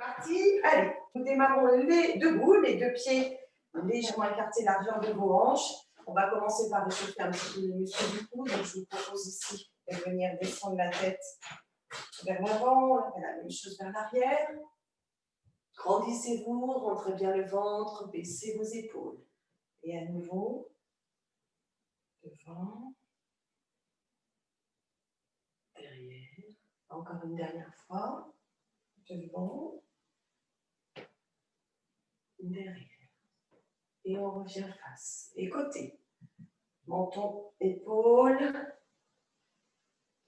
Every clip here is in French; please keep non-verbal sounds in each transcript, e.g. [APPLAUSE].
parti. Allez, nous démarrons les debout, les deux pieds légèrement écartés, largeur de vos hanches. On va commencer par réchauffer un petit peu les muscles du cou. Donc, je vous propose ici de venir descendre la tête vers l'avant, la même chose vers l'arrière. Grandissez-vous, rentrez bien le ventre, baissez vos épaules. Et à nouveau, devant, derrière. Encore une dernière fois, devant, derrière. Et on revient face. Et côté. Menton, épaule.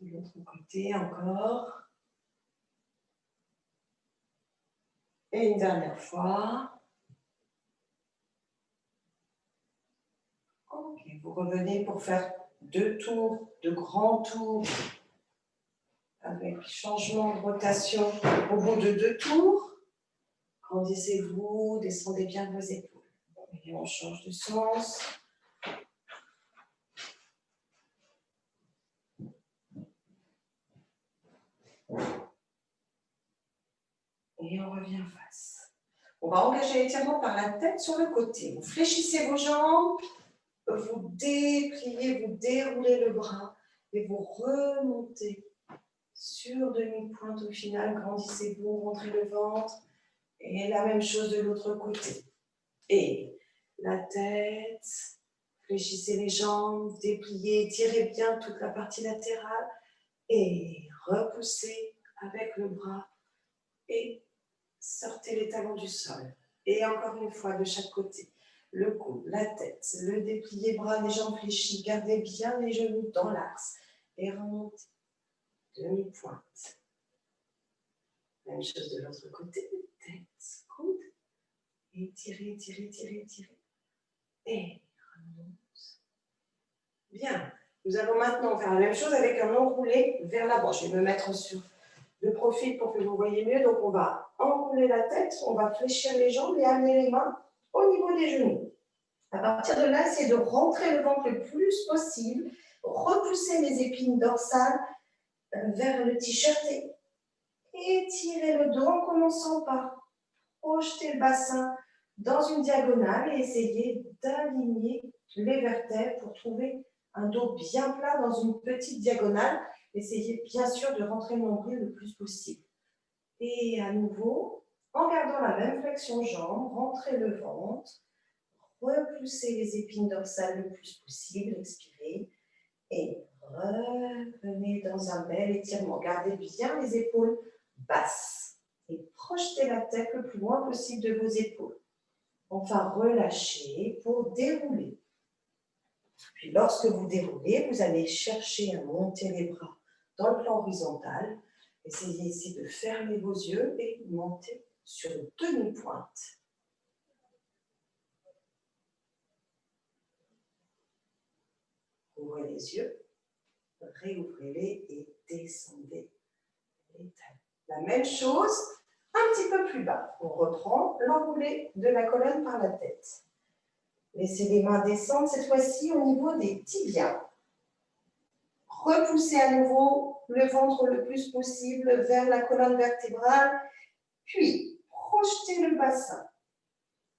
De l'autre côté encore. Et une dernière fois. Ok, vous revenez pour faire deux tours, deux grands tours avec changement de rotation au bout de deux tours. Grandissez-vous, descendez bien vos épaules. Et on change de sens. Et on revient face. On va engager l'étirement par la tête sur le côté. Vous fléchissez vos jambes, vous dépliez, vous déroulez le bras et vous remontez sur demi-pointe au final. Grandissez-vous, rentrez le ventre. Et la même chose de l'autre côté. Et la tête, fléchissez les jambes, dépliez, tirez bien toute la partie latérale et repoussez avec le bras et sortez les talons du sol. Et encore une fois de chaque côté. Le cou, la tête, le déplié, bras, les jambes fléchies. Gardez bien les genoux dans l'axe. Et remontez. Demi-pointe. Même chose de l'autre côté. Coude. Et tirez, tirez, tirez. Et remonte. Bien. Nous allons maintenant faire la même chose avec un enroulé vers l'avant. Je vais me mettre sur le profil pour que vous voyez mieux. Donc, on va enrouler la tête, on va fléchir les jambes et amener les mains au niveau des genoux. À partir de là, c'est de rentrer le ventre le plus possible, repousser les épines dorsales euh, vers le t-shirt et étirer le dos en commençant par projeter le bassin dans une diagonale et essayer d'aligner les vertèbres pour trouver un dos bien plat dans une petite diagonale. Essayez bien sûr de rentrer le nombril le plus possible. Et à nouveau, en gardant la même flexion jambe, rentrez le ventre, repoussez les épines dorsales le plus possible, expirez, et revenez dans un bel étirement. Gardez bien les épaules basses et projetez la tête le plus loin possible de vos épaules. Enfin, relâchez pour dérouler. Puis lorsque vous déroulez, vous allez chercher à monter les bras dans le plan horizontal. Essayez ici de fermer vos yeux et monter sur une demi-pointe. Ouvrez les yeux, réouvrez-les et descendez La même chose, petit peu plus bas. On reprend l'enroulé de la colonne par la tête. Laissez les mains descendre cette fois-ci au niveau des tibias. Repoussez à nouveau le ventre le plus possible vers la colonne vertébrale, puis projetez le bassin,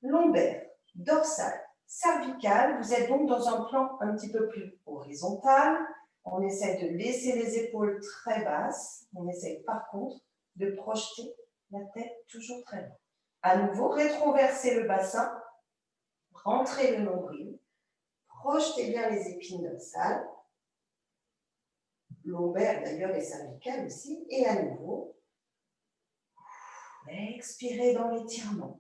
lombaire, dorsal, cervical. Vous êtes donc dans un plan un petit peu plus horizontal. On essaie de laisser les épaules très basses. On essaie par contre de projeter la tête toujours très loin. À nouveau, rétroverser le bassin, rentrez le nombril, projetez bien les épines dorsales, lombaire d'ailleurs et cervical aussi, et à nouveau, expirez dans l'étirement.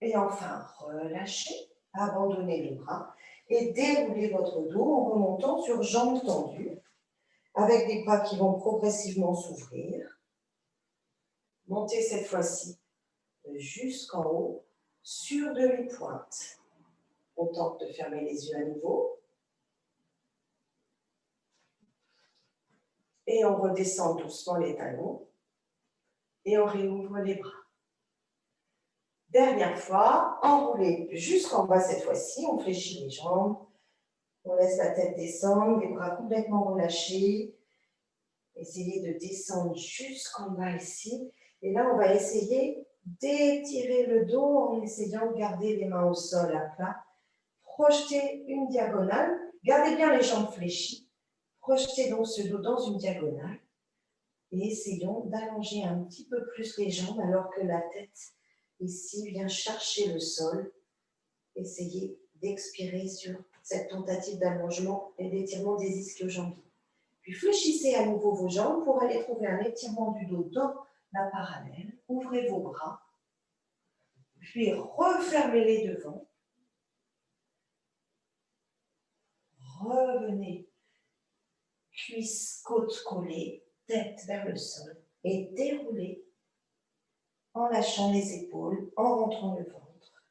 Et enfin, relâchez, abandonnez les bras et déroulez votre dos en remontant sur jambes tendues, avec des bras qui vont progressivement s'ouvrir. Montez cette fois-ci jusqu'en haut, sur demi-pointe. On tente de fermer les yeux à nouveau. Et on redescend doucement les talons. Et on réouvre les bras. Dernière fois, enroulez jusqu'en bas cette fois-ci. On fléchit les jambes. On laisse la tête descendre, les bras complètement relâchés. Essayez de descendre jusqu'en bas ici Et là, on va essayer d'étirer le dos en essayant de garder les mains au sol à plat. Projetez une diagonale. Gardez bien les jambes fléchies. Projetez donc ce dos dans une diagonale. Et essayons d'allonger un petit peu plus les jambes alors que la tête ici vient chercher le sol. Essayez d'expirer sur cette tentative d'allongement et d'étirement des ischio-jambiers. Puis fléchissez à nouveau vos jambes pour aller trouver un étirement du dos dans parallèle. Ouvrez vos bras. Puis refermez-les devant. Revenez. Cuisse, côte collée, tête vers le sol. Et déroulez en lâchant les épaules, en rentrant le ventre.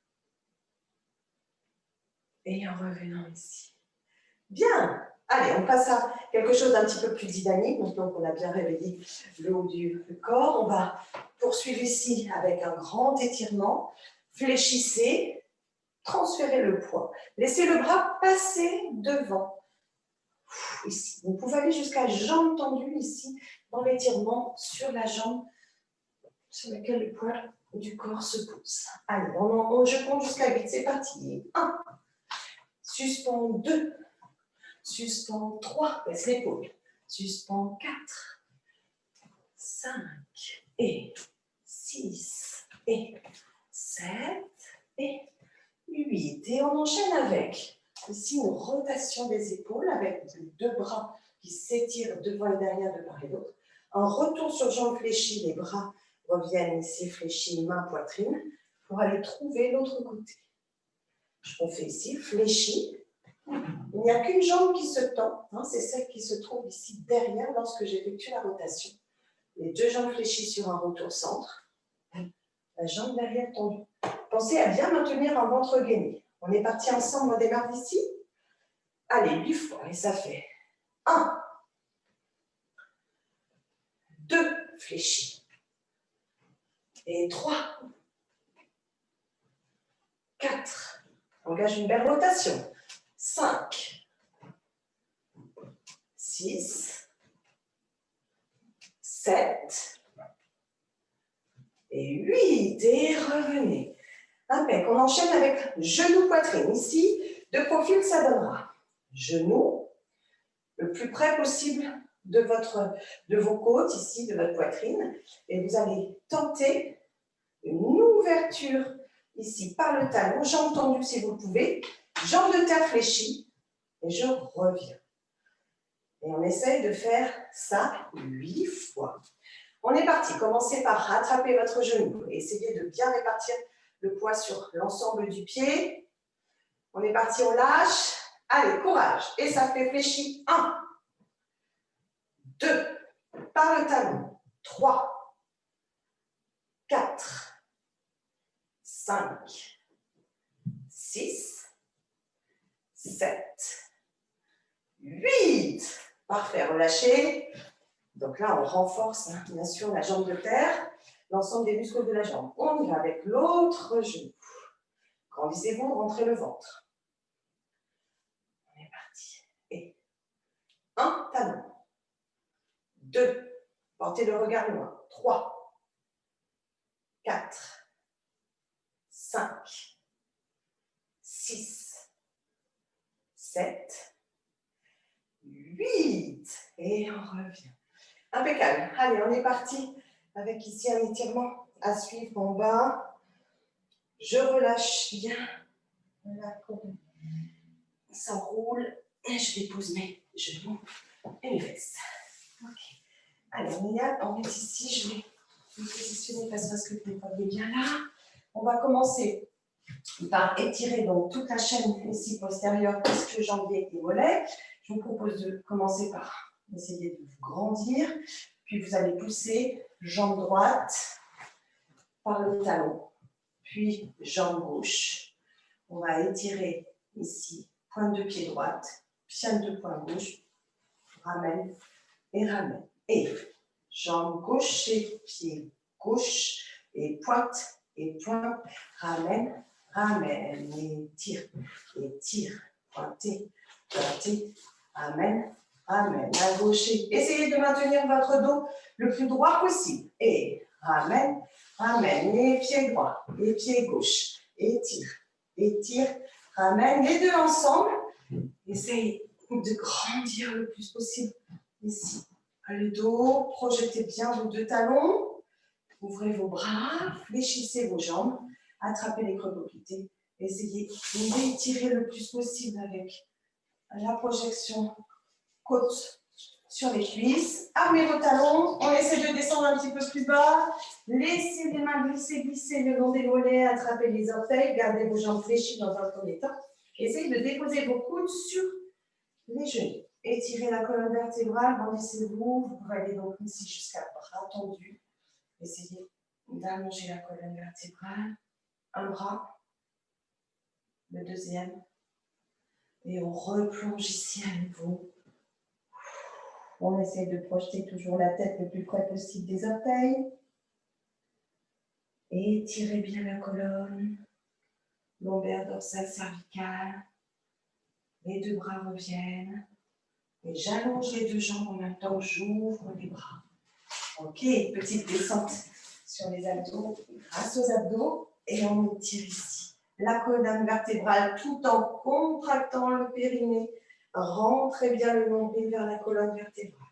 Et en revenant ici. Bien Allez, on passe à quelque chose d'un petit peu plus dynamique. Donc, on a bien réveillé le haut du corps. On va poursuivre ici avec un grand étirement. Fléchissez, transférez le poids. Laissez le bras passer devant. Ici. Vous pouvez aller jusqu'à jambe tendue ici, dans l'étirement sur la jambe sur laquelle le poids du corps se pose. Allez, on, je compte jusqu'à 8. C'est parti. 1. Suspend 2. Suspends 3, baisse l'épaule. Suspends 4, 5 et 6 et 7 et 8. Et on enchaîne avec ici une rotation des épaules avec deux bras qui s'étirent devant et derrière de part et d'autre. Un retour sur jambes fléchies, les bras reviennent ici fléchis, main, poitrine, pour aller trouver l'autre côté. On fait ici, fléchi, il n'y a qu'une jambe qui se tend, hein, c'est celle qui se trouve ici derrière lorsque j'effectue la rotation. Les deux jambes fléchies sur un retour centre, la jambe derrière tendue. Pensez à bien maintenir un ventre gainé. On est parti ensemble, on démarre d'ici. Allez, huit fois, et ça fait 1, 2 fléchis, et 3, 4, engage une belle rotation, 5, 6, 7 et 8. Et revenez. Impec. On enchaîne avec genou, poitrine. Ici, de profil, ça donnera genou, le plus près possible de, votre, de vos côtes, ici, de votre poitrine. Et vous allez tenter une ouverture ici par le talon, jambes tendues si vous pouvez, Jambes de terre fléchies, et je reviens. Et on essaye de faire ça huit fois. On est parti. Commencez par rattraper votre genou. Essayez de bien répartir le poids sur l'ensemble du pied. On est parti, on lâche. Allez, courage. Et ça fait fléchir. 1, 2, par le talon. 3, 4, 5, 6, 7, 8. Parfait, relâchez. Donc là, on renforce hein, bien sûr la jambe de terre, l'ensemble des muscles de la jambe. On y va avec l'autre genou. Grandissez-vous, rentrez le ventre. On est parti. Et un talon. Deux. Portez le regard loin. Trois. Quatre. Cinq. Six. 7, 8. Et on revient. Impeccable. Allez, on est parti avec ici un étirement à suivre en bas. Je relâche bien la Ça roule. Et je dépose mes genoux et mes fesses. Ok. Allez, on est, on est ici. Je vais me positionner face à ce que vous voyez bien là. On va commencer par étirer donc toute la chaîne ici postérieure, puisque jambier et mollet. Je vous propose de commencer par essayer de vous grandir, puis vous allez pousser jambe droite par le talon, puis jambe gauche. On va étirer ici, pointe de pied droite, pied de poing gauche, ramène et ramène. Et jambe gauche et pied gauche, et pointe et pointe, ramène, Amen. Et tire, et tire, pointez, pointez. Amen. Amen. À gauche. Essayez de maintenir votre dos le plus droit possible. Et ramène, ramène. Les pieds droits, les pieds gauches. Étire, étire, ramène. Les deux ensemble. Essaye de grandir le plus possible. Ici, le dos, projetez bien vos deux talons. Ouvrez vos bras, fléchissez vos jambes, attrapez les creux poplités. Essayez d'étirer le plus possible avec la projection côte sur les cuisses. Armez vos talons. On essaie de descendre un petit peu plus bas. Laissez les mains glisser, glisser le long des mollets. Attrapez les orteils. Gardez vos jambes fléchies dans un premier temps. Essayez de déposer vos coudes sur les genoux. Étirez la colonne vertébrale. Grandissez-vous. Vous pouvez aller donc ici jusqu'à bras tendu. Essayez d'allonger la colonne vertébrale. Un bras. Le deuxième. Et on replonge ici à nouveau. On essaie de projeter toujours la tête le plus près possible des orteils. Étirez bien la colonne, lombaire dorsale cervicale. Les deux bras reviennent. Et j'allonge les deux jambes en même temps j'ouvre les bras. Ok, petite descente sur les abdos, grâce aux abdos. Et on étire ici la colonne vertébrale tout en contractant le périnée Rentrez bien le nombril vers la colonne vertébrale.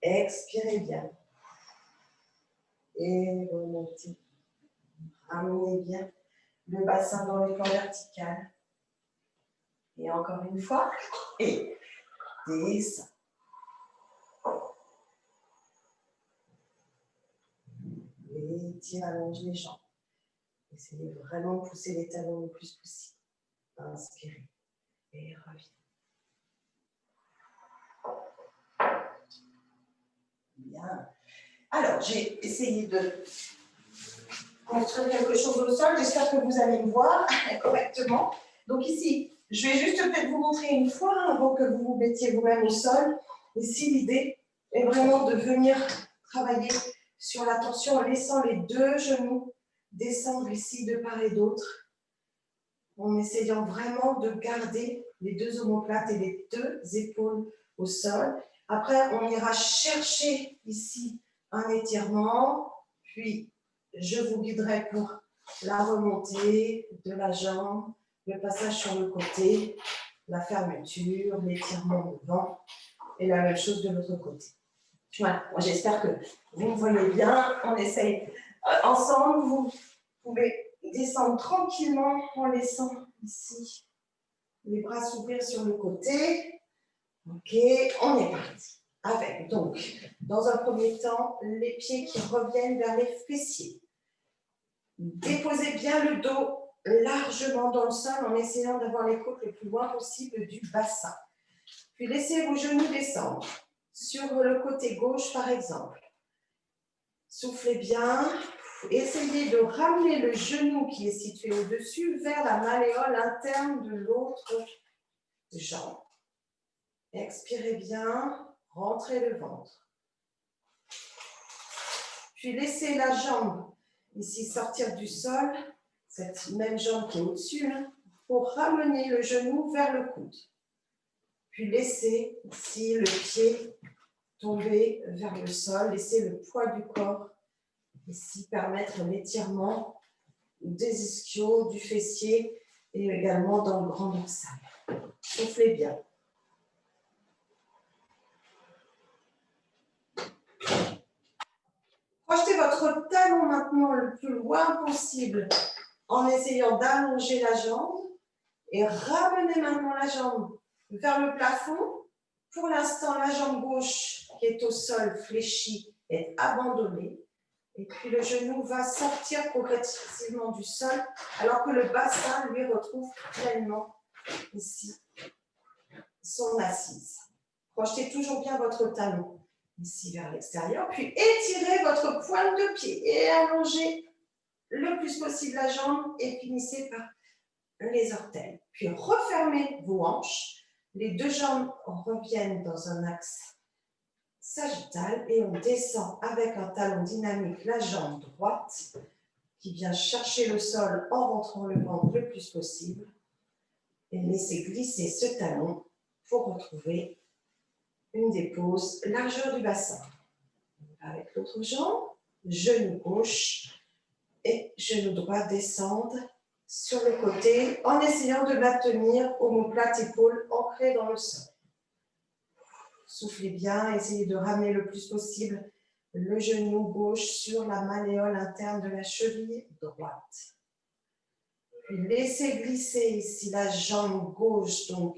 Expirez bien. Et remontez. Ramenez bien le bassin dans les plans verticales. Et encore une fois. [LAUGHS] Et descend. tire, allonge les jambes. Essayez vraiment de pousser les talons le plus possible. Inspirez et revenez. Bien. Alors, j'ai essayé de construire quelque chose au sol. J'espère que vous allez me voir [LAUGHS] correctement. Donc ici, je vais juste peut-être vous montrer une fois avant que vous vous mettiez vous-même au sol. Ici, l'idée est vraiment de venir travailler sur la tension en laissant les deux genoux descendre ici de part et d'autre, en essayant vraiment de garder les deux omoplates et les deux épaules au sol. Après, on ira chercher ici un étirement, puis je vous guiderai pour la remontée de la jambe, le passage sur le côté, la fermeture, l'étirement devant, et la même chose de l'autre côté. Voilà, j'espère que vous me voyez bien. On essaye ensemble. Vous pouvez descendre tranquillement en laissant ici les bras s'ouvrir sur le côté. Ok, on est parti. Avec donc, dans un premier temps, les pieds qui reviennent vers les fessiers. Déposez bien le dos largement dans le sol en essayant d'avoir les côtes le plus loin possible du bassin. Puis laissez vos genoux descendre sur le côté gauche par exemple. Soufflez bien. Essayez de ramener le genou qui est situé au-dessus vers la malléole interne de l'autre jambe. Expirez bien, rentrez le ventre. Puis laissez la jambe ici sortir du sol, cette même jambe qui est au-dessus, hein, pour ramener le genou vers le coude. Puis laissez ici le pied tomber vers le sol, laissez le poids du corps ici permettre l'étirement des ischios, du fessier et également dans le grand dorsal. Soufflez bien. Projetez votre talon maintenant le plus loin possible en essayant d'allonger la jambe et ramenez maintenant la jambe vers le plafond. Pour l'instant, la jambe gauche qui est au sol fléchie est abandonnée. Et puis le genou va sortir progressivement du sol alors que le bassin lui retrouve pleinement ici son assise. Projetez toujours bien votre talon ici vers l'extérieur, puis étirez votre pointe de pied et allongez le plus possible la jambe et finissez par les orteils. Puis refermez vos hanches, les deux jambes reviennent dans un axe sagittal et on descend avec un talon dynamique la jambe droite qui vient chercher le sol en rentrant le ventre le plus possible et laissez glisser ce talon pour retrouver une dépose largeur du bassin. Avec l'autre jambe, genou gauche et genou droit descendent sur le côté en essayant de maintenir omoplate épaule ancrée dans le sol. Soufflez bien, essayez de ramener le plus possible le genou gauche sur la malléole interne de la cheville droite. Puis laissez glisser ici la jambe gauche donc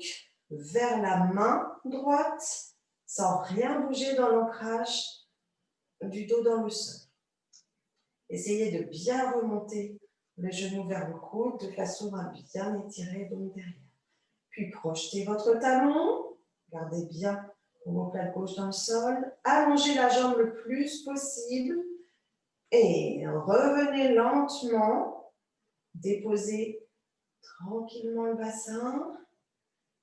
vers la main droite sans rien bouger dans l'ancrage du dos dans le sol. Essayez de bien remonter le genou vers le coude de façon à bien étirer donc derrière. Puis projetez votre talon, gardez bien omoplate gauche dans le sol, allongez la jambe le plus possible et revenez lentement, déposez tranquillement le bassin.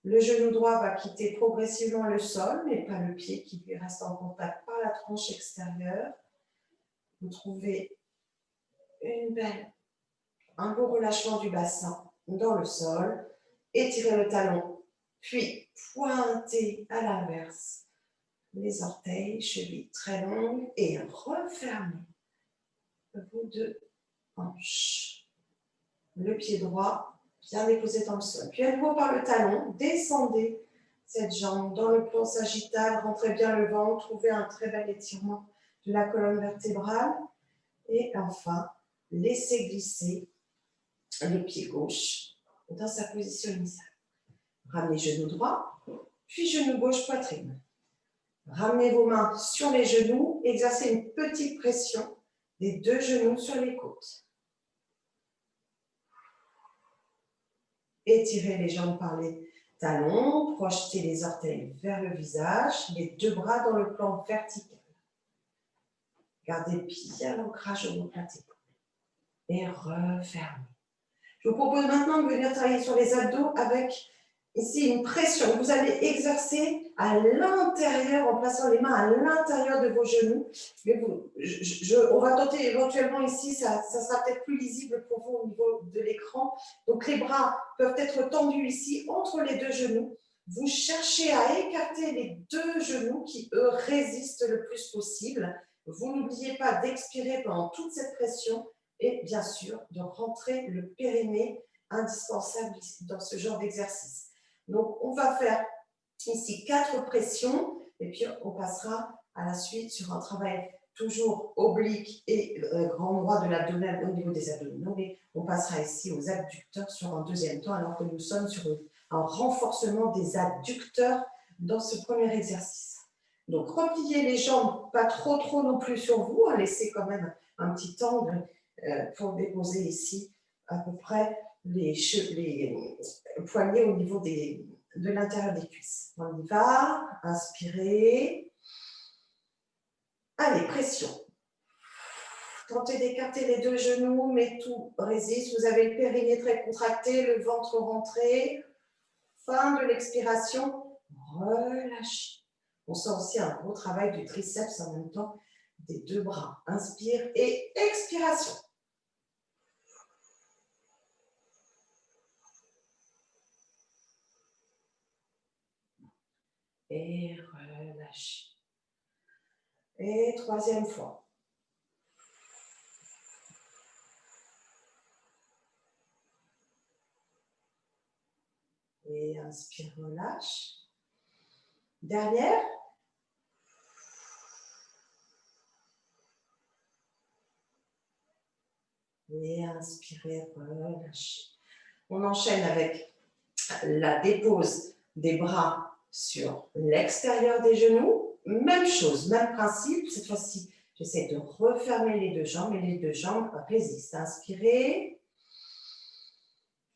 Le genou droit va quitter progressivement le sol, mais pas le pied qui lui reste en contact par la tranche extérieure. Vous trouvez une belle, un beau relâchement du bassin dans le sol. Étirez le talon, puis pointez à l'inverse les orteils, chevilles très longues et refermez vos deux hanches. Le pied droit bien déposé dans le sol. Puis à nouveau par le talon, descendez cette jambe dans le plan sagittal, rentrez bien le ventre, trouvez un très bel étirement de la colonne vertébrale. Et enfin, laissez glisser le pied gauche dans sa position initiale. Ramenez genou droit, puis genou gauche poitrine. Ramenez vos mains sur les genoux, exercez une petite pression des deux genoux sur les côtes. Étirez les jambes par les talons, projetez les orteils vers le visage, les deux bras dans le plan vertical. Gardez bien l'ancrage au plateau et refermez. Je vous propose maintenant de venir travailler sur les abdos avec ici une pression. Vous allez exercer à l'intérieur, en plaçant les mains à l'intérieur de vos genoux. Mais vous, on va tenter éventuellement ici, ça, ça sera peut-être plus lisible pour vous au niveau de l'écran. Donc les bras peuvent être tendus ici entre les deux genoux. Vous cherchez à écarter les deux genoux qui, eux, résistent le plus possible. Vous n'oubliez pas d'expirer pendant toute cette pression et bien sûr de rentrer le périnée indispensable dans ce genre d'exercice. Donc, on va faire ici quatre pressions et puis on passera à la suite sur un travail toujours oblique et euh, grand droit de l'abdomen au niveau des abdominaux, mais on passera ici aux abducteurs sur un deuxième temps alors que nous sommes sur un renforcement des adducteurs dans ce premier exercice. Donc, repliez les jambes, pas trop trop non plus sur vous, hein, laissez quand même un petit angle euh, pour déposer ici à peu près les, les poignets au niveau de l'intérieur des cuisses. On y va, inspirez. Allez, pression. Tentez d'écarter les deux genoux, mais tout résiste. Vous avez le périnée très contracté, le ventre rentré. Fin de l'expiration, relâchez. On sent aussi un gros travail du triceps en même temps des deux bras. Inspire et expiration. Et relâchez. Et troisième fois. Et inspire, relâche. Dernière. Et inspirez, relâchez. On enchaîne avec la dépose des bras sur l'extérieur des genoux. Même chose, même principe. Cette fois-ci, j'essaie de refermer les deux jambes et les deux jambes résistent. Inspirez.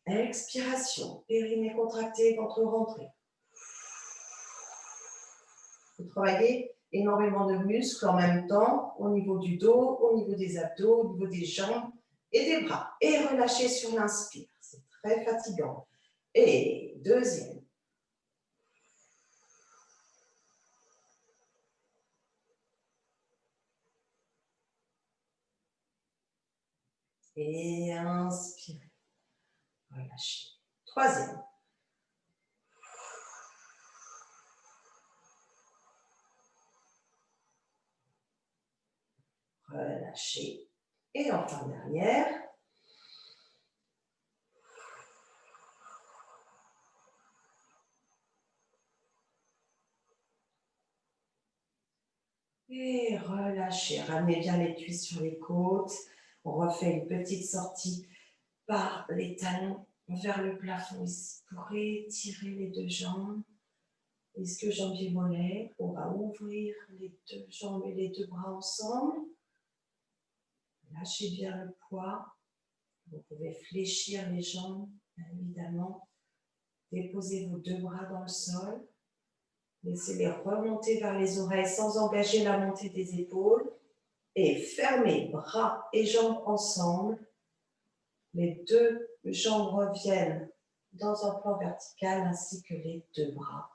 Expiration. Périnée contracté, ventre rentré. Vous travaillez énormément de muscles en même temps, au niveau du dos, au niveau des abdos, au niveau des jambes et des bras. Et relâchez sur l'inspire. C'est très fatigant. Et deuxième. Et inspirez. Relâchez. Troisième. Relâchez. Et enfin, dernière. Et relâchez. Ramenez bien les cuisses sur les côtes. On refait une petite sortie par les talons vers le plafond ici pour étirer les deux jambes. Est-ce que jambier mollet On va ouvrir les deux jambes et les deux bras ensemble. Lâchez bien le poids. Vous pouvez fléchir les jambes, évidemment. Déposez vos deux bras dans le sol. Laissez-les remonter vers les oreilles sans engager la montée des épaules. Et fermez bras et jambes ensemble. Les deux jambes reviennent dans un plan vertical ainsi que les deux bras.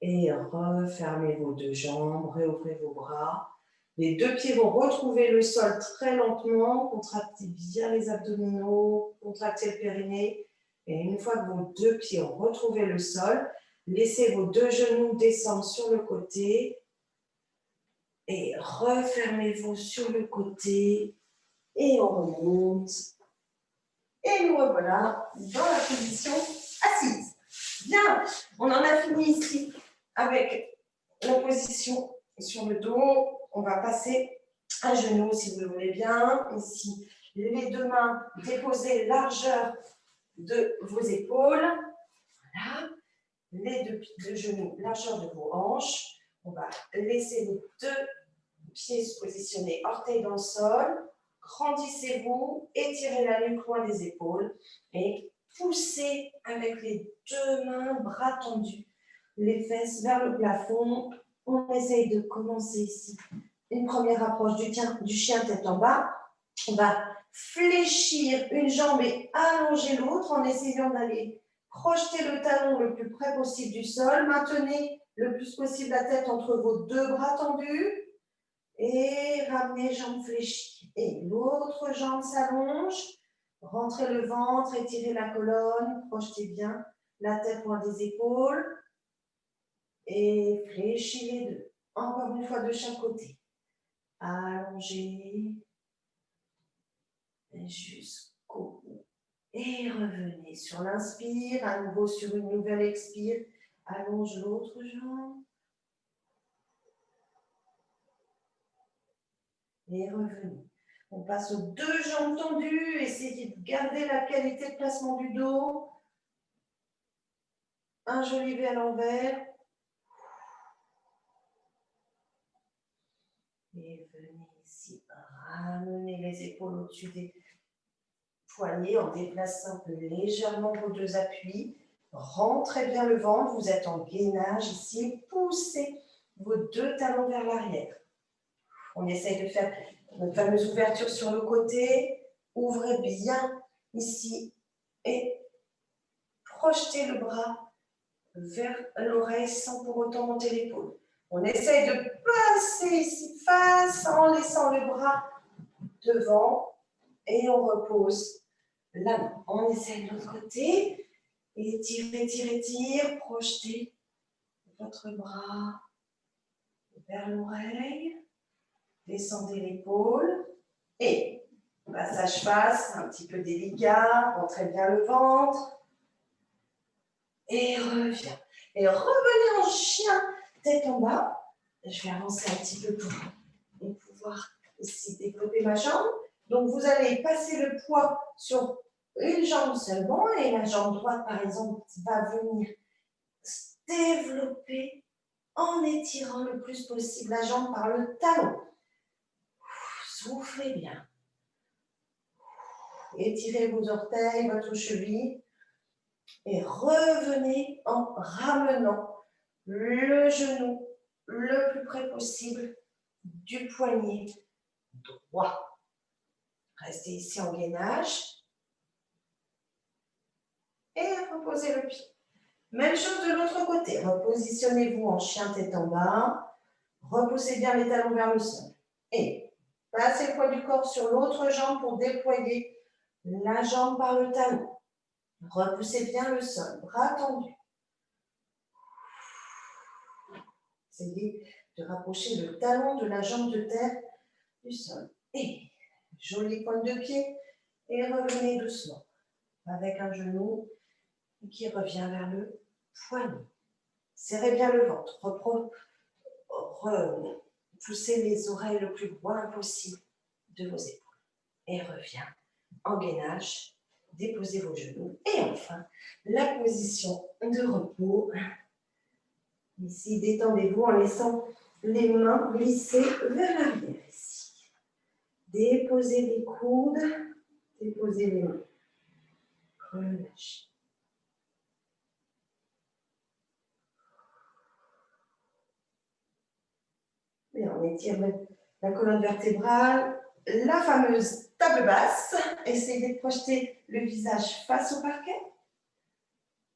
Et refermez vos deux jambes, réouvrez vos bras. Les deux pieds vont retrouver le sol très lentement. Contractez bien les abdominaux, contractez le périnée. Et une fois que vos deux pieds ont retrouvé le sol, laissez vos deux genoux descendre sur le côté. Et refermez-vous sur le côté. Et on remonte. Et nous revoilà dans la position assise. Bien, on en a fini ici avec la position sur le dos. On va passer à genoux si vous le voulez bien. Ici, les deux mains déposées largeur de vos épaules. Voilà. Les deux, genoux largeur de vos hanches. On va laisser les deux pieds se positionner orteils dans le sol. Grandissez-vous, étirez la nuque loin des épaules et poussez avec les deux mains, bras tendus, les fesses vers le plafond. On essaye de commencer ici une première approche du, du chien tête en bas. On va fléchir une jambe et allonger l'autre en essayant d'aller projeter le talon le plus près possible du sol. Maintenez le plus possible la tête entre vos deux bras tendus. Et ramenez jambes fléchies. Et l'autre jambe s'allonge. Rentrez le ventre, étirez la colonne, projetez bien la tête loin des épaules. Et fléchis les deux. Encore une fois de chaque côté. Allongez. Jusqu'au bout. Et revenez sur l'inspire. À nouveau sur une nouvelle expire. Allonge l'autre jambe. Et revenez. On passe aux deux jambes tendues. Essayez de garder la qualité de placement du dos. Un joli V à l'envers. Et venez ici, ramener les épaules au-dessus des poignets en déplaçant légèrement vos deux appuis. Rentrez bien le ventre, vous êtes en gainage ici. Poussez vos deux talons vers l'arrière. On essaye de faire notre fameuse ouverture sur le côté. Ouvrez bien ici et projetez le bras vers l'oreille sans pour autant monter l'épaule. On essaye de passer ici face en laissant le bras devant et on repose la main. On essaye de l'autre côté. Étirez, étirez, étirez. Projetez votre bras vers l'oreille. Descendez l'épaule et passage face, un petit peu délicat. Rentrez bien le ventre. Et reviens. Et revenez en chien tête en bas. Je vais avancer un petit peu pour, pouvoir aussi développer ma jambe. Donc, vous allez passer le poids sur une jambe seulement et la jambe droite, par exemple, va venir développer en étirant le plus possible la jambe par le talon. Soufflez bien. Étirez vos orteils, votre cheville et revenez en ramenant le genou le plus près possible du poignet droit. Restez ici en gainage. Et reposez le pied. Même chose de l'autre côté. Repositionnez-vous en chien tête en bas. Repoussez bien les talons vers le sol. Et passez le poids du corps sur l'autre jambe pour déployer la jambe par le talon. Repoussez bien le sol, bras tendus. Essayez de rapprocher le talon de la jambe de terre du sol. Et Jolie pointe de pied. Et revenez doucement avec un genou qui revient vers le poignet. Serrez bien le ventre. Poussez les oreilles le plus loin possible de vos épaules. Et reviens en gainage. Déposez vos genoux. Et enfin, la position de repos. Ici, détendez-vous en laissant les mains glisser vers l'arrière. Déposez les coudes. Déposez les mains. Relâchez. On étire la colonne vertébrale, la fameuse table basse. Essayez de projeter le visage face au parquet.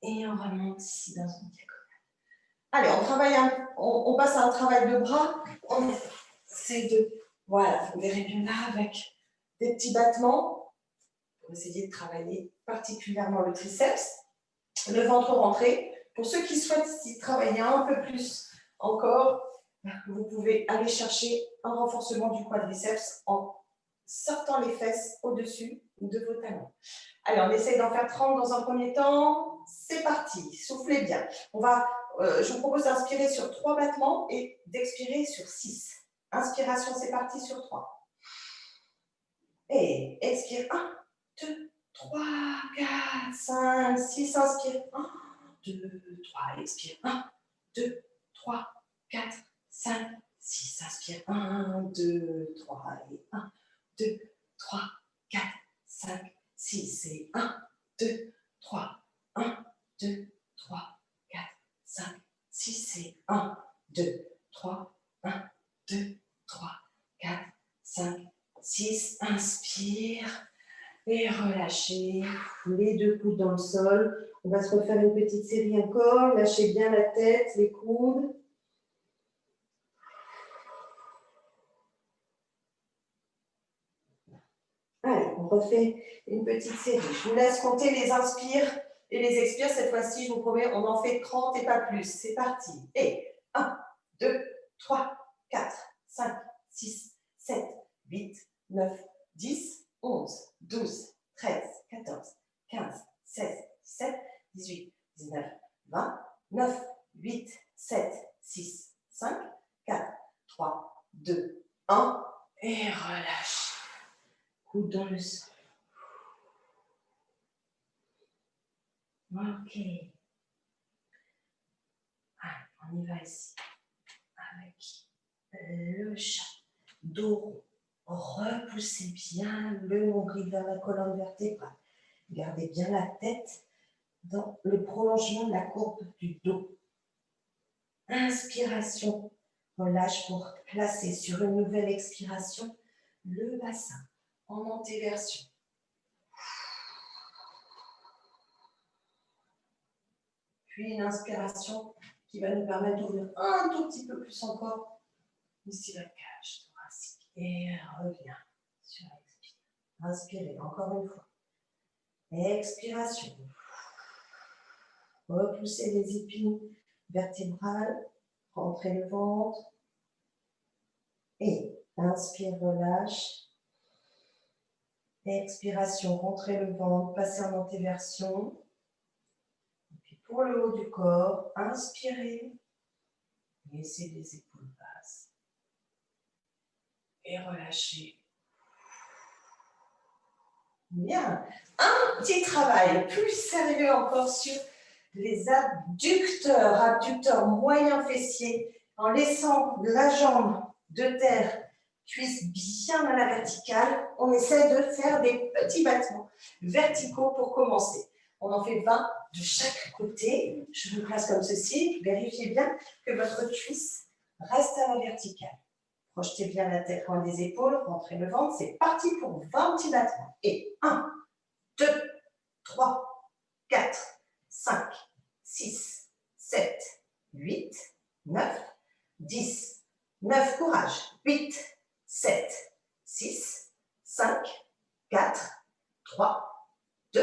Et on remonte ici dans une diagonale. Allez, on, travaille on, passe à un travail de bras. C'est de, voilà, vous verrez bien là avec des petits battements pour essayer de travailler particulièrement le triceps, le ventre rentré. Pour ceux qui souhaitent travailler un peu plus encore, vous pouvez aller chercher un renforcement du quadriceps en sortant les fesses au-dessus de vos talons. Allez, on essaye d'en faire 30 dans un premier temps. C'est parti, soufflez bien. On va, euh, je vous propose d'inspirer sur 3 battements et d'expirer sur 6. Inspiration, c'est parti sur 3. Et expire 1, 2, 3, 4, 5, 6. Inspire 1, 2, 3. Expire 1, 2, 3, 4, 5, 6, inspire, 1, 2, 3, et 1, 2, 3, 4, 5, 6, et 1, 2, 3, 1, 2, 3, 4, 5, 6, et 1, 2, 3, 1, 2, 3, 4, 5, 6, inspire, et relâchez, les deux coudes dans le sol, on va se refaire une petite série encore, lâchez bien la tête, les coudes, refait une petite série. Je vous laisse compter les inspires et les expires. Cette fois-ci, je vous promets, on en fait 30 et pas plus. C'est parti. Et 1, 2, 3, 4, 5, 6, 7, 8, 9, 10, 11, 12, 13, 14, 15, 16, 17, 18, 19, 20, 9, 8, 7, 6, 5, 4, 3, 2, 1. Et relâche coude dans le sol. Ok. On y va ici. Avec le chat. Dos. Repoussez bien le nombril vers la colonne vertébrale. Gardez bien la tête dans le prolongement de la courbe du dos. Inspiration. Relâche pour placer sur une nouvelle expiration le bassin en antéversion. Puis une inspiration qui va nous permettre d'ouvrir un tout petit peu plus encore ici la cage thoracique. Et revient sur l'expire. Inspirez encore une fois. Expiration. Repoussez les épines vertébrales. Rentrez le ventre. Et inspire, relâche. Expiration, rentrez le ventre, passez en antéversion. puis pour le haut du corps, inspirez. Laissez les épaules basses. Et relâchez. Bien. Un petit travail plus sérieux encore sur les abducteurs, abducteurs moyens fessiers, en laissant la jambe de terre cuisse bien à la verticale. On essaie de faire des petits battements verticaux pour commencer. On en fait 20 de chaque côté. Je vous place comme ceci. Vérifiez bien que votre cuisse reste à la verticale. Projetez bien la tête loin des épaules, rentrez le ventre. C'est parti pour 20 petits battements. Et 1, 2, 3, 4, 5, 6, 7, 8, 9, 10, 9, courage, 8, 7, 6, 5, 4, 3, 2,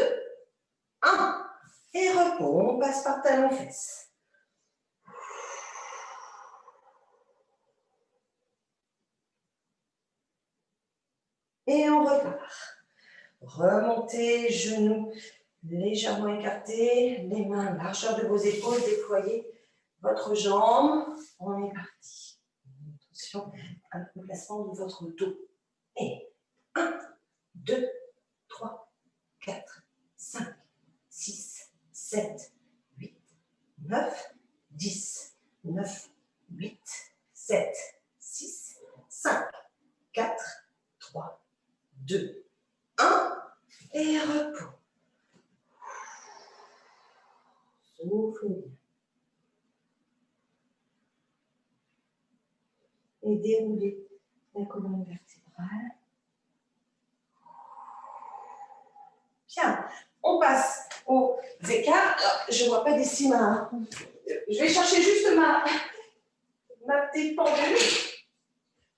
1. Et repos, on passe par talon-fesse. Et on repart. Remontez, genoux légèrement écartés, les mains largeur de vos épaules, déployez votre jambe. On est parti. Attention à le placement de votre dos. Et 1, 2, 3, 4, 5, 6, 7, 8, 9, 10, 9, 8, 7, 6, 5, 4, 3, 2, 1. Et repos. Souffle bien. Et déroulez la colonne vertébrale. Bien, on passe aux écarts. je ne vois pas d'ici ma... Je vais chercher juste ma, ma petite pendule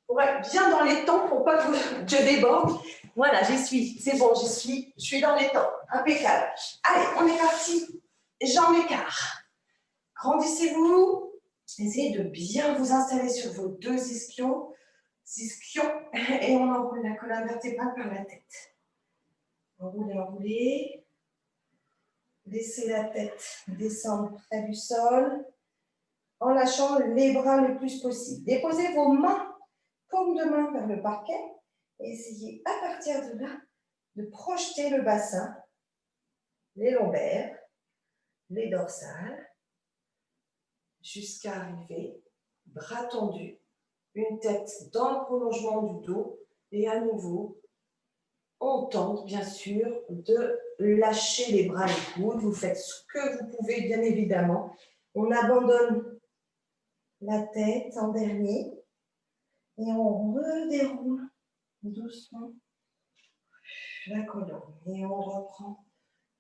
pour être bien dans les temps, pour pas que je déborde. Voilà, j'y suis. C'est bon, j'y suis. Je suis dans les temps. Impeccable. Allez, on est parti. Jambes écart. Grandissez-vous. Essayez de bien vous installer sur vos deux ischions. Ischions. [LAUGHS] Et on enroule la colonne vertébrale par la tête. Enroulez, enroulez. Laissez la tête descendre près du sol en lâchant les bras le plus possible. Déposez vos mains, comme de main vers le parquet et essayez à partir de là de projeter le bassin, les lombaires, les dorsales, jusqu'à arriver, bras tendus, une tête dans le prolongement du dos et à nouveau, on tente bien sûr de lâcher les bras et coudes. Vous faites ce que vous pouvez bien évidemment. On abandonne la tête en dernier et on redéroule doucement la colonne. Et on reprend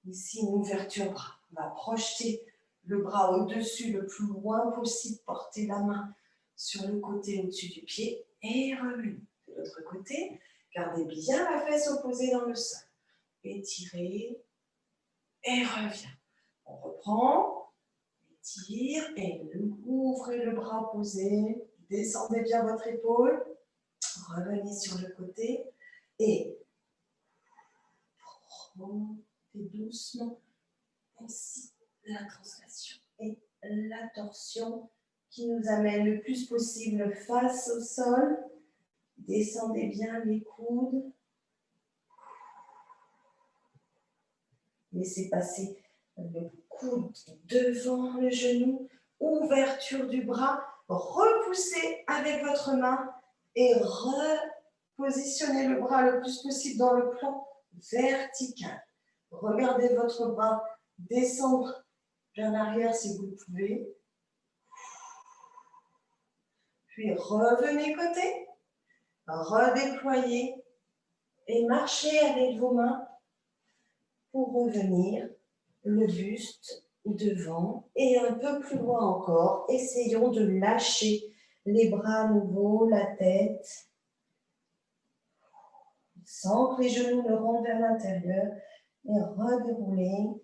ici une ouverture bras. On va projeter le bras au-dessus le plus loin possible, porter la main sur le côté au-dessus du pied et revenir de l'autre côté. Gardez bien la fesse opposée dans le sol. Étirez et revient. On reprend, étire et ouvrez le bras opposé. Descendez bien votre épaule. Revenez sur le côté et remontez doucement ainsi la translation et la torsion qui nous amène le plus possible face au sol. Descendez bien les coudes. Laissez passer le coude devant le genou. Ouverture du bras. Repoussez avec votre main et repositionnez le bras le plus possible dans le plan vertical. Regardez votre bras descendre vers l'arrière si vous pouvez. Puis revenez côté, redéployez et marchez avec vos mains pour revenir le buste devant et un peu plus loin encore. Essayons de lâcher les bras à nouveau, la tête, sans que les genoux ne rentrent vers l'intérieur et redérouler.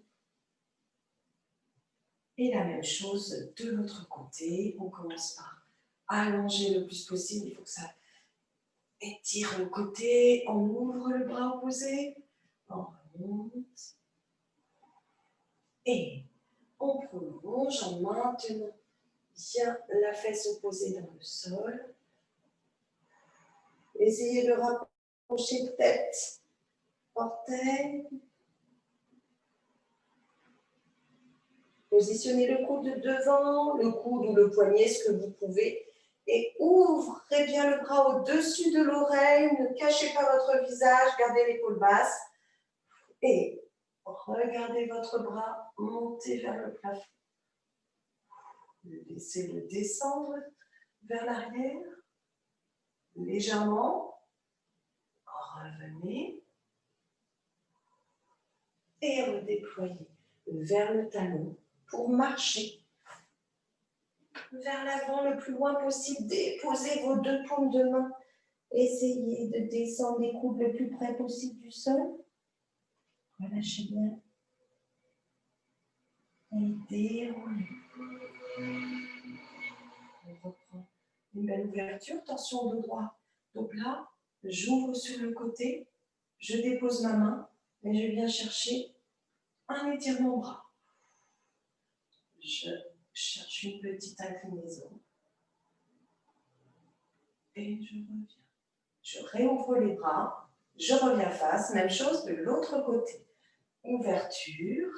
Et la même chose de l'autre côté. On commence par allonger le plus possible. Il faut que ça étire le côté. On ouvre le bras opposé. On remonte. Et on prolonge en maintenant bien la fesse opposée dans le sol. Essayez de rapprocher tête, orteil. Positionnez le coude devant, le coude ou le poignet, ce que vous pouvez. Et ouvrez bien le bras au-dessus de l'oreille. Ne cachez pas votre visage. Gardez l'épaule basse. Et regardez votre bras monter vers le plafond. Laissez-le descendre vers l'arrière, légèrement. Revenez. Et redéployez vers le talon pour marcher vers l'avant le plus loin possible. Déposez vos deux paumes de main. Essayez de descendre les coudes le plus près possible du sol. Relâchez bien. Et déroulez. On reprend une belle ouverture. Tension au dos droit, dos plat. j'ouvre sur le côté, je dépose ma main et je viens chercher un étirement bras. Je cherche une petite inclinaison et je reviens. Je réouvre les bras, je reviens face, même chose de l'autre côté. Ouverture.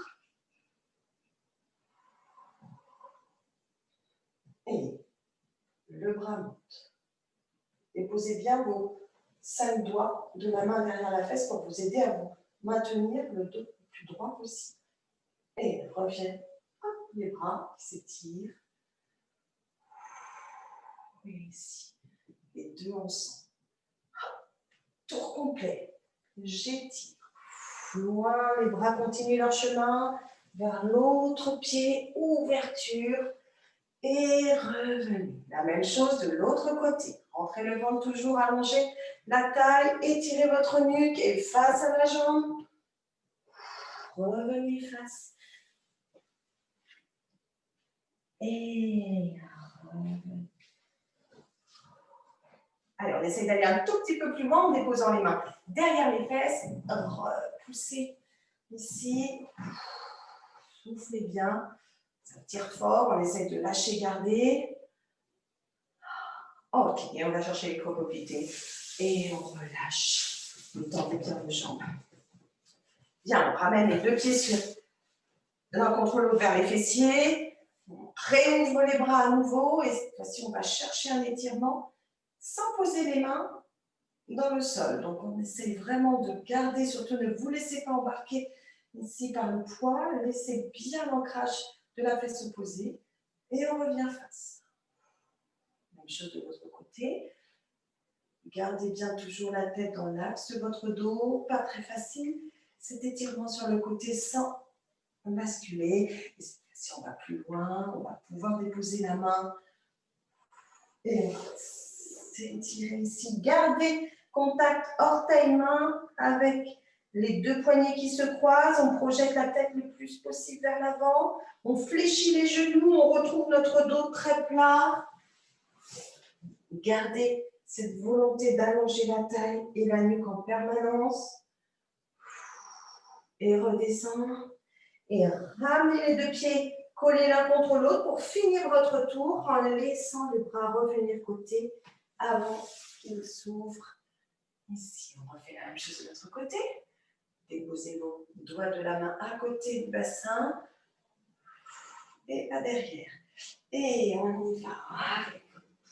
Et le bras monte. Déposez bien vos cinq doigts de la main derrière la fesse pour vous aider à vous maintenir le dos le plus droit possible. Et reviens. Les bras qui s'étirent. Et ici. Les deux ensemble. Tour complet. J'étire. Loin, les bras continuent leur chemin vers l'autre pied. Ouverture. Et revenu. La même chose de l'autre côté. Rentrez le ventre toujours allongé. La taille, étirez votre nuque et face à la jambe. Revenez face. Et. Allez, on essaie d'aller un tout petit peu plus loin en déposant les mains derrière les fesses. Repoussez ici. Soufflez bien. Ça tire fort. On essaie de lâcher, garder. Ok, et on va chercher les cocopités. Et on relâche. On tend bien vos jambes. Bien, on ramène les deux pieds sur l'un contre vers les fessiers. Réouvre les bras à nouveau. Et cette fois-ci, on va chercher un étirement sans poser les mains dans le sol. Donc, on essaie vraiment de garder, surtout ne vous laissez pas embarquer ici par le poids. Laissez bien l'ancrage de la fesse opposée. Et on revient face. Même chose de l'autre côté. Gardez bien toujours la tête dans l'axe de votre dos. Pas très facile. Cet étirement sur le côté sans basculer. Si on va plus loin, on va pouvoir déposer la main. Et s'étirer ici. Gardez contact orteil-main avec les deux poignets qui se croisent. On projette la tête le plus possible vers l'avant. On fléchit les genoux. On retrouve notre dos très plat. Gardez cette volonté d'allonger la taille et la nuque en permanence. Et redescendre. Et ramenez les deux pieds collés l'un contre l'autre pour finir votre tour en laissant les bras revenir côté avant qu'il s'ouvre. Ici, on refait la même chose de l'autre côté. Déposez vos doigts de la main à côté du bassin et à derrière. Et on y va.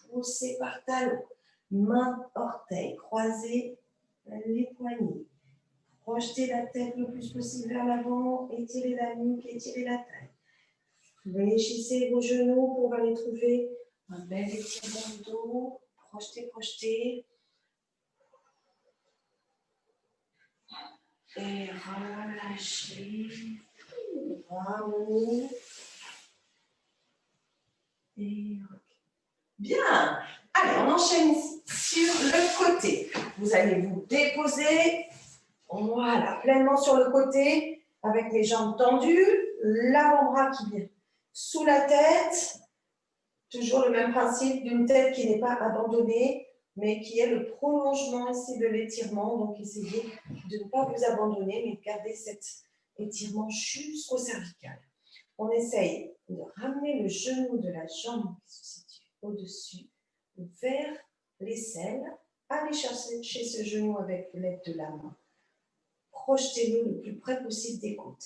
Poussez par talon. Main, orteil, croisez les poignets. Projetez la tête le plus possible vers l'avant, étirez la nuque, étirez la taille. Fléchissez vos genoux pour aller trouver un bel étirement de dos projetez, projetez. Et relâchez. Ramenez. Et Bien. Allez, on enchaîne sur le côté. Vous allez vous déposer. Voilà, pleinement sur le côté, avec les jambes tendues, l'avant-bras qui vient sous la tête, Toujours le même principe d'une tête qui n'est pas abandonnée, mais qui est le prolongement ici de l'étirement. Donc, essayez de ne pas vous abandonner, mais de garder cet étirement jusqu'au cervical. On essaye de ramener le genou de la jambe qui se situe au-dessus vers l'aisselle. Allez chercher ce genou avec l'aide de la main. Projetez-le le plus près possible des côtes.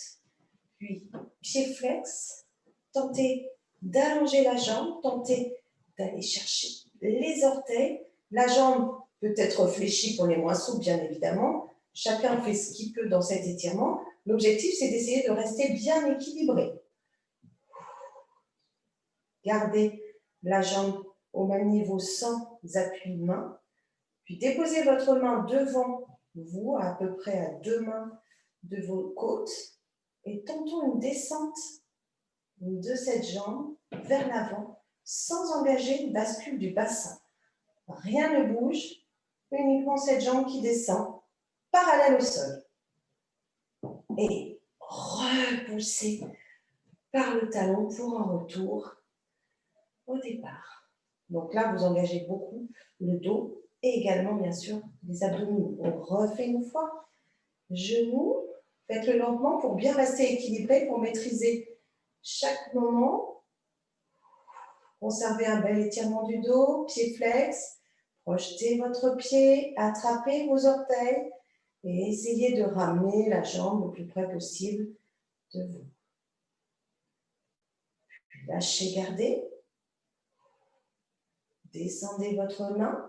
Puis, pied flex, tentez d'allonger la jambe, tentez d'aller chercher les orteils. La jambe peut être fléchie pour les moins souples, bien évidemment. Chacun fait ce qu'il peut dans cet étirement. L'objectif, c'est d'essayer de rester bien équilibré. Gardez la jambe au même niveau sans appui de main. Puis déposez votre main devant vous, à peu près à deux mains de vos côtes. Et tentons une descente de cette jambe vers l'avant sans engager une bascule du bassin. Rien ne bouge, uniquement cette jambe qui descend parallèle au sol. Et repoussez par le talon pour un retour au départ. Donc là, vous engagez beaucoup le dos et également, bien sûr, les abdominaux. On refait une fois. Genoux, faites-le lentement pour bien rester équilibré, pour maîtriser chaque moment. Conservez un bel étirement du dos, pied flex. Projetez votre pied, attrapez vos orteils et essayez de ramener la jambe le plus près possible de vous. Lâchez, gardez. Descendez votre main.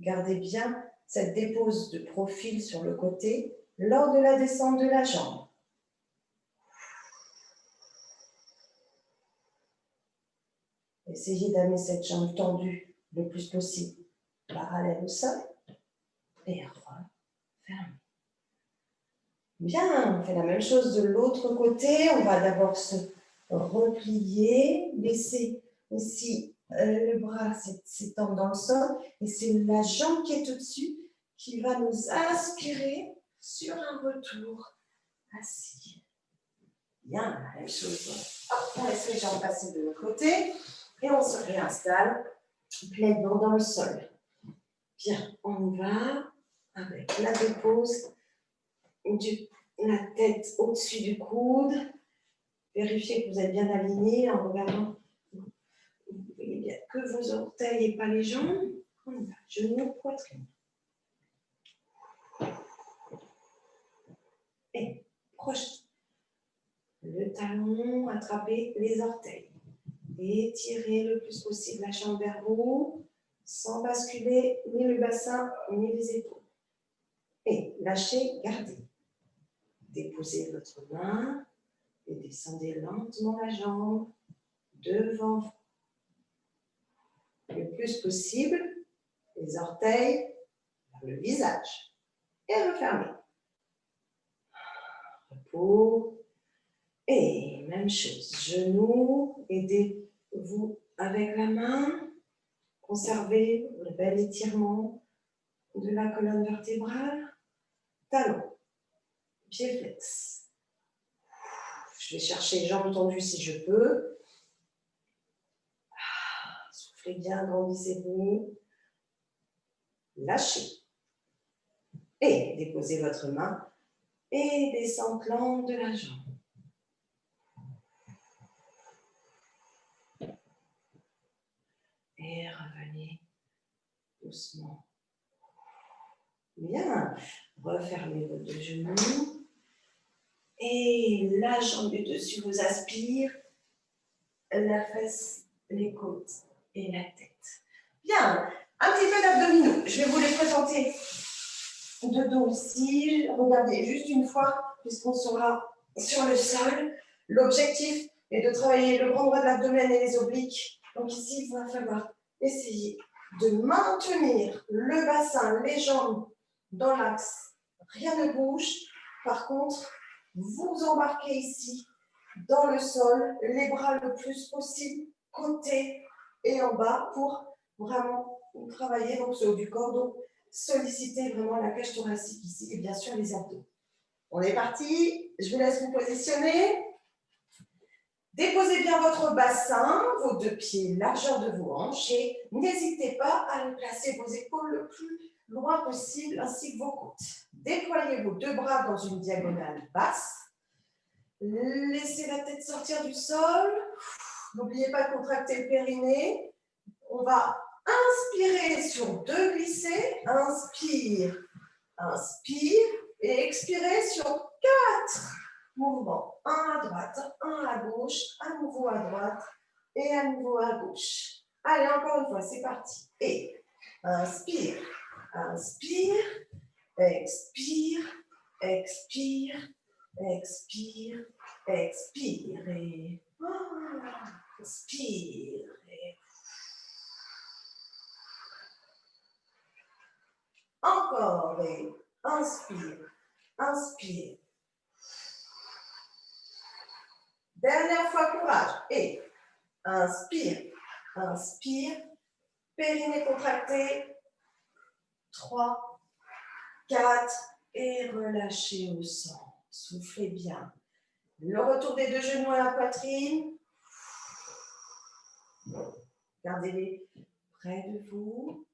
Gardez bien cette dépose de profil sur le côté lors de la descente de la jambe. Essayez d'amener cette jambe tendue le plus possible, parallèle au sol, et refermez. Bien, on fait la même chose de l'autre côté. On va d'abord se replier, laisser aussi le bras s'étendre dans le sol et c'est la jambe qui est au-dessus qui va nous aspirer sur un retour assis. Bien, la même chose. on laisse les jambes passer de l'autre côté et on se réinstalle pleinement dans le sol. Bien, on va avec la dépose du, la tête au-dessus du coude. Vérifiez que vous êtes bien aligné en regardant que vos orteils et pas les jambes. Genoux, poitrine. Et proche. Le talon, attrapez les orteils. Étirez le plus possible la jambe vers vous, sans basculer ni le bassin ni les épaules. Et lâchez, gardez. Déposez votre main et descendez lentement la jambe devant vous le plus possible les orteils vers le visage et refermez. Repos. Et même chose, genoux, aidez-vous avec la main. Conservez le bel étirement de la colonne vertébrale. Talon, pied flex. Je vais chercher jambes tendues si je peux. Soufflez bien, grandissez-vous. Lâchez. Et déposez votre main et descendez l'angle de la jambe. Et revenez doucement. Bien. Refermez vos deux genoux. Et la jambe du dessus vous aspire. La fesse, les côtes et la tête. Bien, un petit peu d'abdominaux. Je vais vous les présenter de dos ici. Regardez, juste une fois, puisqu'on sera sur le sol. L'objectif est de travailler le grand droit de l'abdomen et les obliques. Donc ici, il va falloir essayer de maintenir le bassin, les jambes dans l'axe. Rien ne bouge. Par contre, vous embarquez ici dans le sol, les bras le plus possible, côté et en bas pour vraiment travailler donc ce haut du corps, donc solliciter vraiment la cage thoracique ici et bien sûr les abdos. On est parti, je vous laisse vous positionner. Déposez bien votre bassin, vos deux pieds, largeur de vos hanches et n'hésitez pas à placer vos épaules le plus loin possible ainsi que vos côtes. Déployez vos deux bras dans une diagonale basse. Laissez la tête sortir du sol. N'oubliez pas de contracter le périnée. On va inspirer sur deux glissés. Inspire, inspire et expirez sur quatre mouvements. Un à droite, un à gauche, à nouveau à droite et à nouveau à gauche. Allez, encore une fois, c'est parti. Et inspire, inspire, expire, expire, expire, expire et Inspire. Encore. Et inspire. Inspire. Dernière fois, courage. Et inspire. Inspire. Périnée contracté. 3, 4 et relâchez au sang. Soufflez bien. Le retour des deux genoux à la poitrine. Gardez-les près de vous.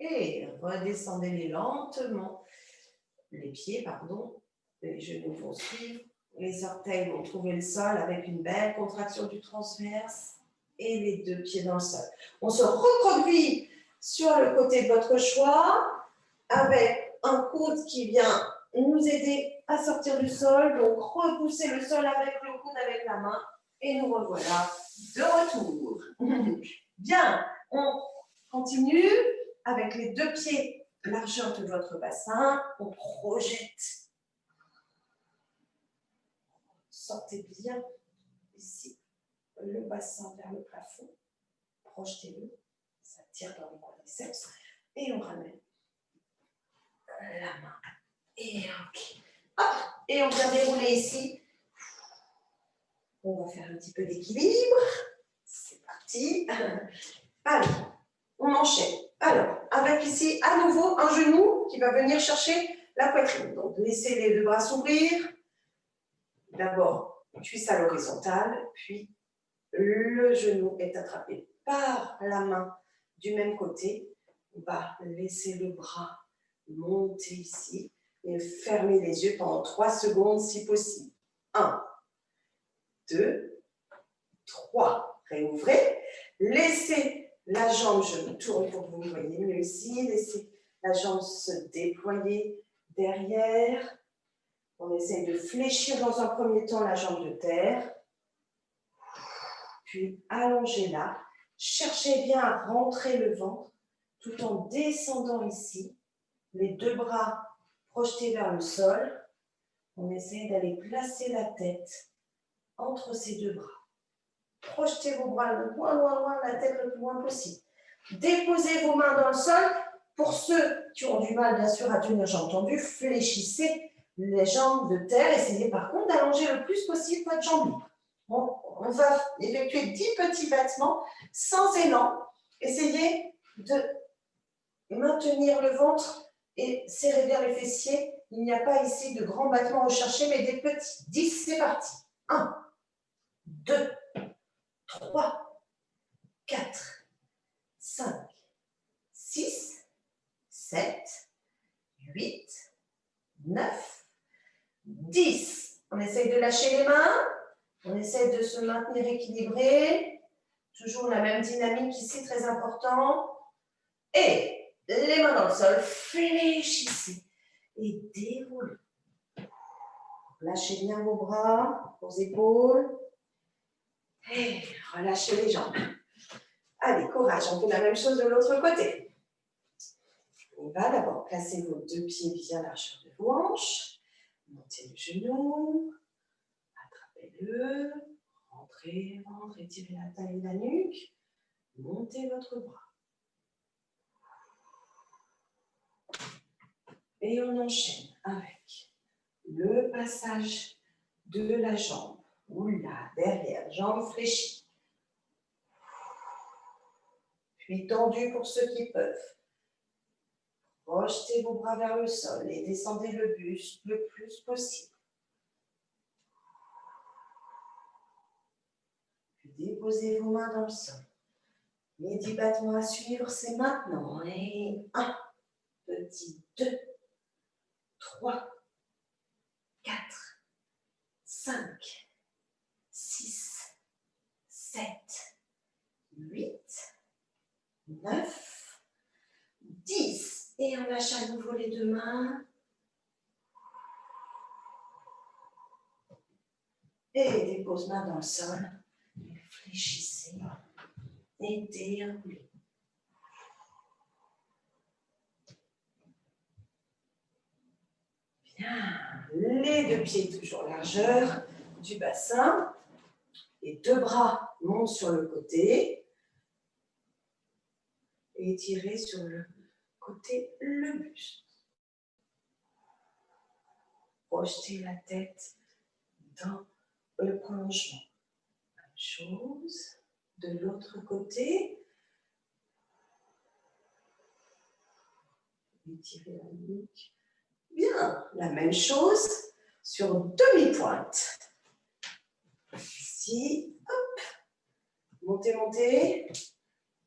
Et redescendez-les lentement. Les pieds, pardon. Les genoux vont suivre. Les orteils vont trouver le sol avec une belle contraction du transverse et les deux pieds dans le sol. On se reproduit sur le côté de votre choix avec un coude qui vient nous aider à sortir du sol. Donc, repousser le sol avec le coude, avec la main. Et nous revoilà de retour. [LAUGHS] Bien, on continue avec les deux pieds largeur de votre bassin. On projette. Sortez bien ici le bassin vers le plafond. Projetez-le. Ça tire dans les quadriceps. Et on ramène la main. Et ok. Et on vient dérouler ici. On va faire un petit peu d'équilibre. C'est parti. [LAUGHS] Allez, on enchaîne. Alors, avec ici, à nouveau, un genou qui va venir chercher la poitrine. Donc, laissez les deux bras s'ouvrir. D'abord, cuisse à l'horizontale, puis le genou est attrapé par la main du même côté. On va laisser le bras monter ici et fermer les yeux pendant 3 secondes si possible. 1, 2, 3. Réouvrez. Laissez la jambe, je me tourne pour que vous voyez mieux ici. Laissez la jambe se déployer derrière. On essaye de fléchir dans un premier temps la jambe de terre. Puis allongez-la. Cherchez bien à rentrer le ventre tout en descendant ici. Les deux bras projetés vers le sol. On essaye d'aller placer la tête entre ces deux bras. Projetez vos bras le loin, loin, loin, la tête le plus loin possible. Déposez vos mains dans le sol. Pour ceux qui ont du mal, bien sûr, à tenir, j'ai entendu, fléchissez les jambes de terre. Essayez par contre d'allonger le plus possible votre jambe on va effectuer 10 petits battements sans élan. Essayez de maintenir le ventre et serrez bien les fessiers. Il n'y a pas ici de grands battements recherchés, mais des petits. 10, c'est parti. 1, 2, 3, 4, 5, 6, 7, 8, 9, 10. On essaye de lâcher les mains. On essaie de se maintenir équilibré. Toujours la même dynamique ici, très important. Et les mains dans le sol, fléchissez et déroulez. Lâchez bien vos bras, vos épaules. Et relâchez les jambes. Allez, courage, on fait la même chose de l'autre côté. On va d'abord placer vos deux pieds bien largeur de vos hanches. Montez le genou. Attrapez-le. Rentrez, rentrez, tirez la taille et la nuque. Montez votre bras. Et on enchaîne avec le passage de la jambe. Oula, derrière, jambe fléchie. Puis tendu pour ceux qui peuvent. Projetez vos bras vers le sol et descendez le buste le plus possible. Puis déposez vos mains dans le sol. Les dix battements à suivre, c'est maintenant. Et un, petit, deux, 3, 4, 5, 6, 7, 8, 9, 10. Et on lâche à nouveau les deux mains. Et dépose main dans le sol. Fléchissez et déroulez. Les deux pieds toujours largeur du bassin. Les deux bras montent sur le côté. Et étirez sur le côté le buste. Projetez la tête dans le prolongement. Même chose de l'autre côté. Étirez la nuque Bien, la même chose sur demi-pointe. Ici, hop, montez, montez.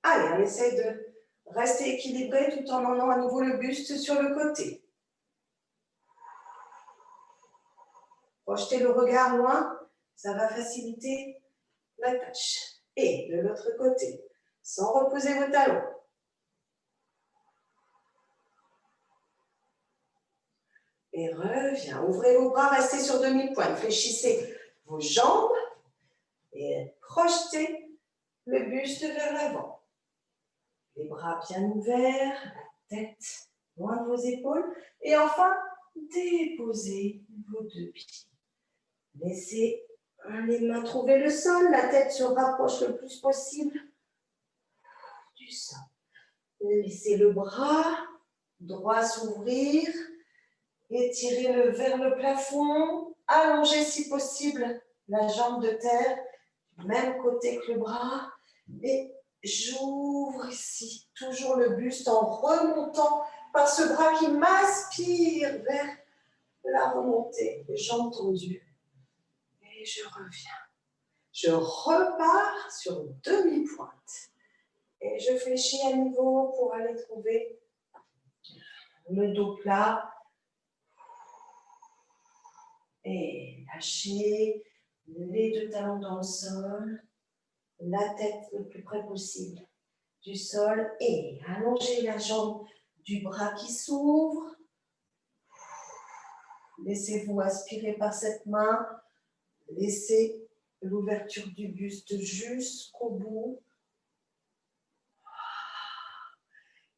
Allez, on essaie de Restez équilibré tout en emmenant à nouveau le buste sur le côté. Projetez le regard loin, ça va faciliter la tâche. Et de l'autre côté, sans reposer vos talons. Et reviens. Ouvrez vos bras, restez sur demi-pointe. Fléchissez vos jambes et projetez le buste vers l'avant. Les bras bien ouverts, la tête loin de vos épaules. Et enfin, déposez vos deux pieds. Laissez les mains trouver le sol, la tête se rapproche le plus possible du sol. Laissez le bras droit s'ouvrir, étirez-le vers le plafond, allongez si possible la jambe de terre, du même côté que le bras, et j'ouvre ici, toujours le buste en remontant par ce bras qui m'aspire vers la remontée, jambes tendues et je reviens. Je repars sur demi-pointe. Et je fléchis à nouveau pour aller trouver le dos plat. Et lâcher les deux talons dans le sol, la tête le plus près possible du sol et allonger la jambe du bras qui s'ouvre. Laissez-vous aspirer par cette main Laissez l'ouverture du buste jusqu'au bout.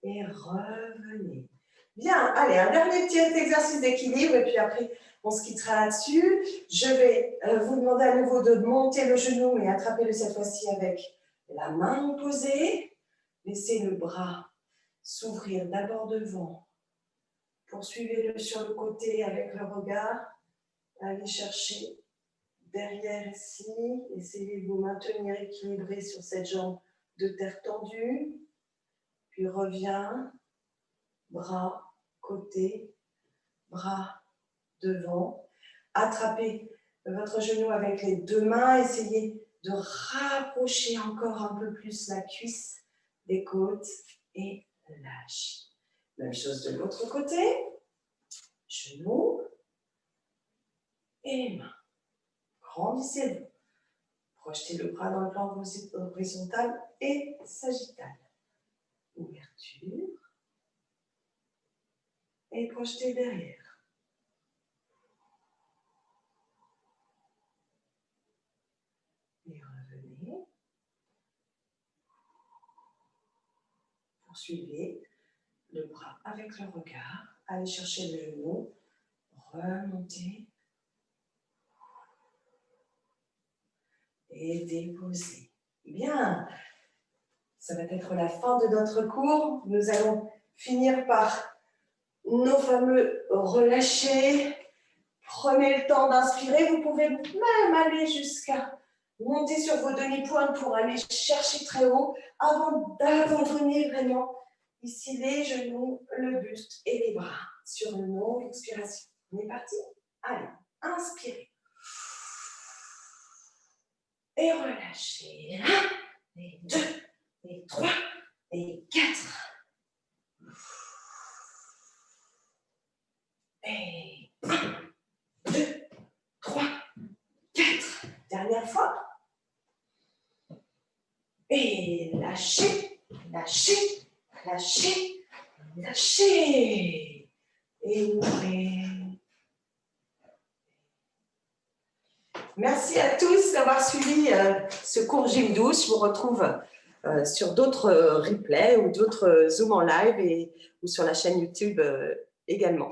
Et revenez. Bien, allez, un dernier petit exercice d'équilibre et puis après, on se quittera là-dessus. Je vais euh, vous demander à nouveau de monter le genou et attraper-le cette fois-ci avec la main opposée. Laissez le bras s'ouvrir d'abord devant. Poursuivez-le sur le côté avec le regard. Allez chercher derrière ici. Essayez de vous maintenir équilibré sur cette jambe de terre tendue. Puis reviens, bras côté, bras devant. Attrapez votre genou avec les deux mains. Essayez de rapprocher encore un peu plus la cuisse des côtes et lâche. Même chose de l'autre côté. Genou et main. Grandissez-vous. Projetez le bras dans le plan horizontal et sagittal. Ouverture. Et projetez derrière. Et revenez. Poursuivez le bras avec le regard. Allez chercher le genou. Remontez et déposer. Bien, ça va être la fin de notre cours. Nous allons finir par nos fameux relâchés. Prenez le temps d'inspirer. Vous pouvez même aller jusqu'à monter sur vos demi-pointes pour aller chercher très haut avant d'abandonner vraiment ici les genoux, le buste et les bras sur une longue expiration. On est parti Allez, inspirez et relâchez. Un, et deux, et trois, et quatre. Et un, deux, trois, quatre. Dernière fois. Et lâchez, lâchez, lâchez, lâchez. Et ouvrez. Merci à tous d'avoir suivi euh, ce cours Gym 12. Je vous retrouve euh, sur d'autres euh, replays ou d'autres Zoom en live et, ou sur la chaîne YouTube également.